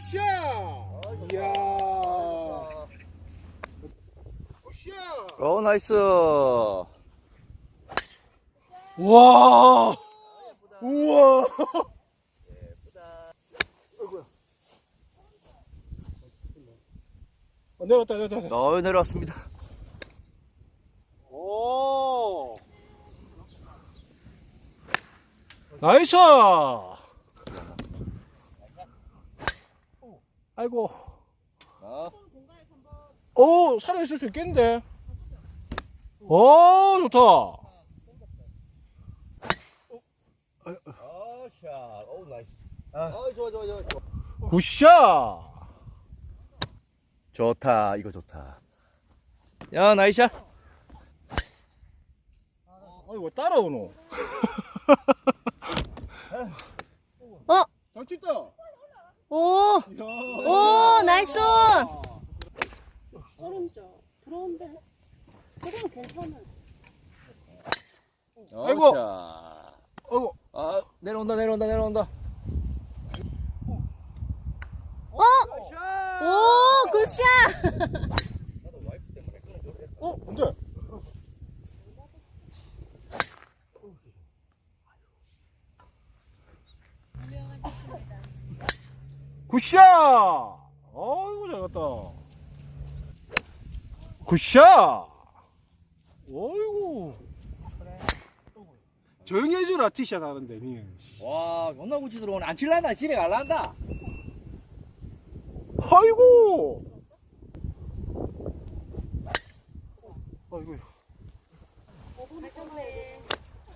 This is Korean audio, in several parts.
굿샷! 이야. 굿샷! 오 나이스 우와! 우와! 어, 내려왔다, 내려왔다. 어 내려왔습니다 오! nice! 아이고. 어. 오, 살아있을 수 있겠는데? 오, 좋다. 어샷 오 nice 어 좋아 좋아 좋아 좋아 good shot! 좋다 이거 좋다 야 nice shot 아니, 왜 따라오노? 어? 잘 치다. 오. 오, nice on. 오른쪽 들어온대. 그러면 괜찮아. 아이고. 아이고. 아 내려온다 내려온다 내려온다 어? 오, good shot. 굿샷! 어이구, 잘 갔다. 굿샷! 어이구. 조용히 해주라, 티샷 하는데, 니. 와 존나 구치 들어오네 안 칠란다 집에 갈란다! 아이고. 하셨네.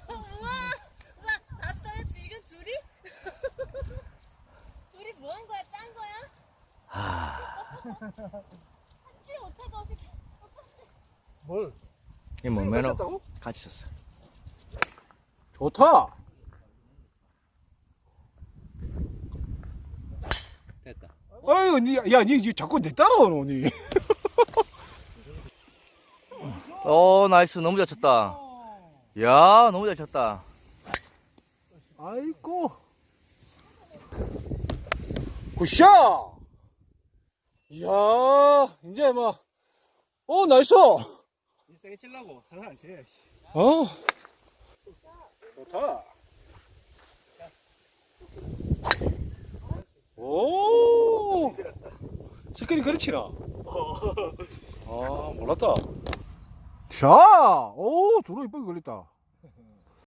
우와, 우와, 봤어요? 지금 둘이? 둘이 뭐 한 거야? 짠 거야? 한치 오차도 없이 뭘? 이뭐 매너 쳤다고? 같이 쳤어 좋다! 됐다 아유, 니, 야, 니, 니 자꾸 내 따라오노, 니. 오 nice 너무 잘 쳤다 야 너무 잘 쳤다 아이고. 굿샷! 이야, 이제 막, 어, 나이스! 세게 치려고 하나 안 치. 어? 좋다. 오! 스크린 그렇지나? 아, 몰랐다. 샤! 오, 도로 이쁘게 걸렸다.